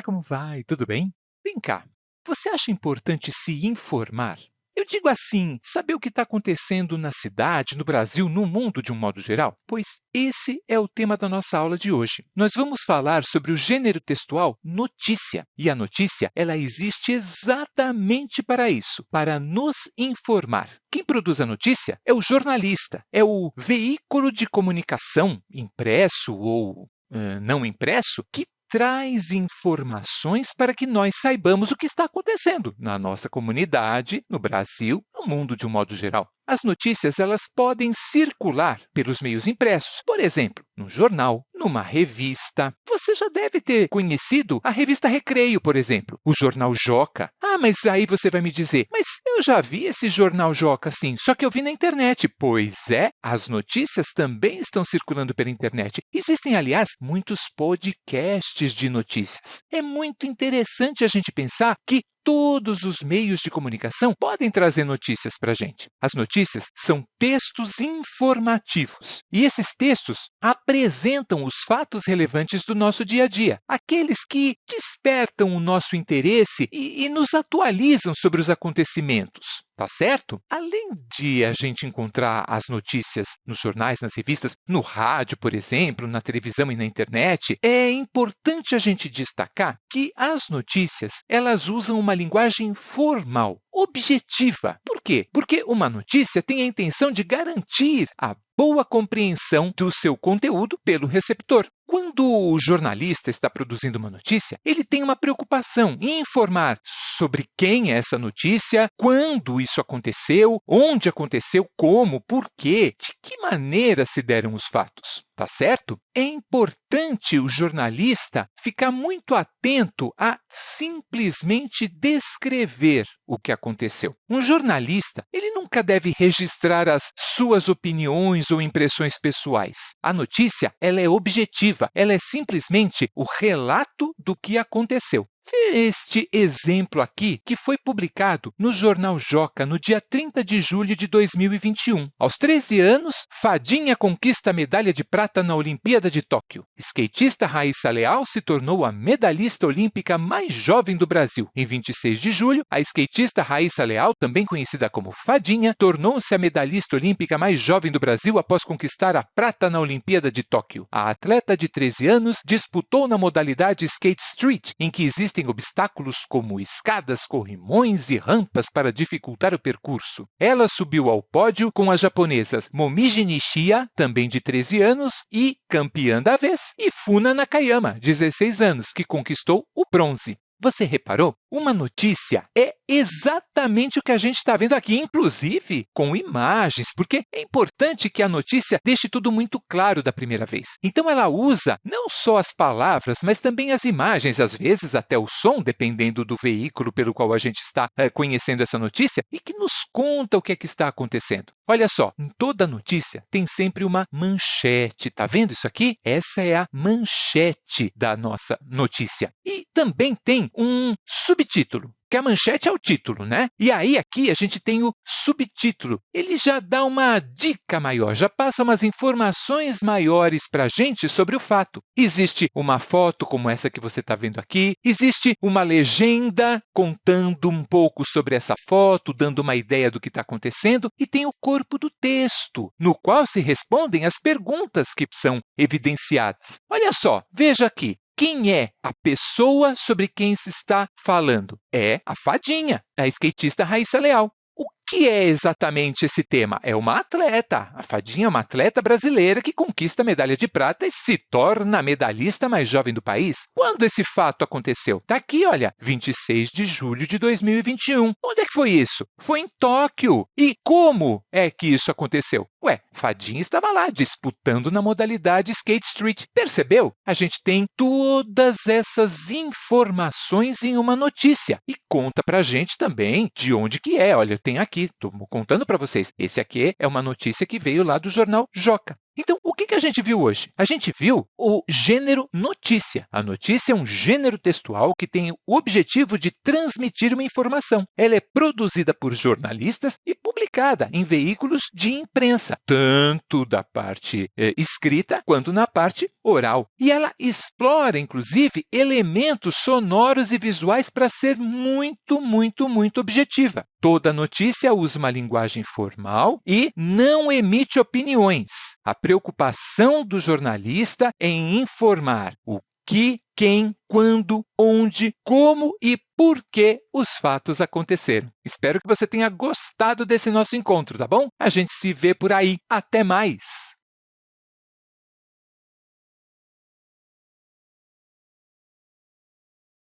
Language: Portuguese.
Olá, como vai? Tudo bem? Vem cá, você acha importante se informar? Eu digo assim, saber o que está acontecendo na cidade, no Brasil, no mundo de um modo geral? Pois esse é o tema da nossa aula de hoje. Nós vamos falar sobre o gênero textual notícia. E a notícia ela existe exatamente para isso, para nos informar. Quem produz a notícia é o jornalista, é o veículo de comunicação, impresso ou uh, não impresso, que traz informações para que nós saibamos o que está acontecendo na nossa comunidade, no Brasil, no mundo de um modo geral. As notícias elas podem circular pelos meios impressos, por exemplo, no jornal, numa revista. Você já deve ter conhecido a revista Recreio, por exemplo, o jornal Joca. Ah, mas aí você vai me dizer, mas eu já vi esse jornal Joca, sim, só que eu vi na internet. Pois é, as notícias também estão circulando pela internet. Existem, aliás, muitos podcasts de notícias. É muito interessante a gente pensar que todos os meios de comunicação podem trazer notícias para a gente. As notícias são textos informativos, e esses textos apresentam os fatos relevantes do nosso dia a dia, aqueles que despertam o nosso interesse e, e nos atualizam sobre os acontecimentos tá certo? Além de a gente encontrar as notícias nos jornais, nas revistas, no rádio, por exemplo, na televisão e na internet, é importante a gente destacar que as notícias elas usam uma linguagem formal, objetiva. Por quê? Porque uma notícia tem a intenção de garantir a boa compreensão do seu conteúdo pelo receptor. Quando o jornalista está produzindo uma notícia, ele tem uma preocupação em informar sobre quem é essa notícia, quando isso aconteceu, onde aconteceu, como, por quê, de que maneira se deram os fatos tá certo? É importante o jornalista ficar muito atento a simplesmente descrever o que aconteceu. Um jornalista ele nunca deve registrar as suas opiniões ou impressões pessoais. A notícia ela é objetiva, ela é simplesmente o relato do que aconteceu. Este exemplo aqui, que foi publicado no jornal Joca no dia 30 de julho de 2021. Aos 13 anos, Fadinha conquista a medalha de prata na Olimpíada de Tóquio. Skatista Raíssa Leal se tornou a medalhista olímpica mais jovem do Brasil. Em 26 de julho, a skatista Raíssa Leal, também conhecida como Fadinha, tornou-se a medalhista olímpica mais jovem do Brasil após conquistar a prata na Olimpíada de Tóquio. A atleta de 13 anos disputou na modalidade Skate Street, em que existem existem obstáculos como escadas, corrimões e rampas para dificultar o percurso. Ela subiu ao pódio com as japonesas Momiji Nishia, também de 13 anos, e campeã da vez, e Funa Nakayama, 16 anos, que conquistou o bronze. Você reparou? Uma notícia é exatamente o que a gente está vendo aqui, inclusive com imagens, porque é importante que a notícia deixe tudo muito claro da primeira vez. Então, ela usa não só as palavras, mas também as imagens, às vezes até o som, dependendo do veículo pelo qual a gente está é, conhecendo essa notícia, e que nos conta o que é que está acontecendo. Olha só, em toda notícia tem sempre uma manchete. Está vendo isso aqui? Essa é a manchete da nossa notícia. E também tem um subtítulo que a manchete é o título, né? E aí, aqui, a gente tem o subtítulo. Ele já dá uma dica maior, já passa umas informações maiores para a gente sobre o fato. Existe uma foto como essa que você está vendo aqui, existe uma legenda contando um pouco sobre essa foto, dando uma ideia do que está acontecendo, e tem o corpo do texto, no qual se respondem as perguntas que são evidenciadas. Olha só, veja aqui, quem é a pessoa sobre quem se está falando? É a fadinha, a skatista Raíssa Leal que é exatamente esse tema? É uma atleta. A Fadinha é uma atleta brasileira que conquista a medalha de prata e se torna a medalhista mais jovem do país. Quando esse fato aconteceu? Está aqui, olha, 26 de julho de 2021. Onde é que foi isso? Foi em Tóquio. E como é que isso aconteceu? Ué, Fadinha estava lá disputando na modalidade Skate Street. Percebeu? A gente tem todas essas informações em uma notícia e conta para a gente também de onde que é. Olha, tem aqui aqui, estou contando para vocês. Esse aqui é uma notícia que veio lá do jornal Joca. Então, o que a gente viu hoje? A gente viu o gênero notícia. A notícia é um gênero textual que tem o objetivo de transmitir uma informação. Ela é produzida por jornalistas e publicada em veículos de imprensa, tanto da parte eh, escrita quanto na parte oral. E ela explora, inclusive, elementos sonoros e visuais para ser muito, muito, muito objetiva. Toda notícia usa uma linguagem formal e não emite opiniões. A preocupação do jornalista é em informar o que, quem, quando, onde, como e por que os fatos aconteceram. Espero que você tenha gostado desse nosso encontro, tá bom? A gente se vê por aí. Até mais!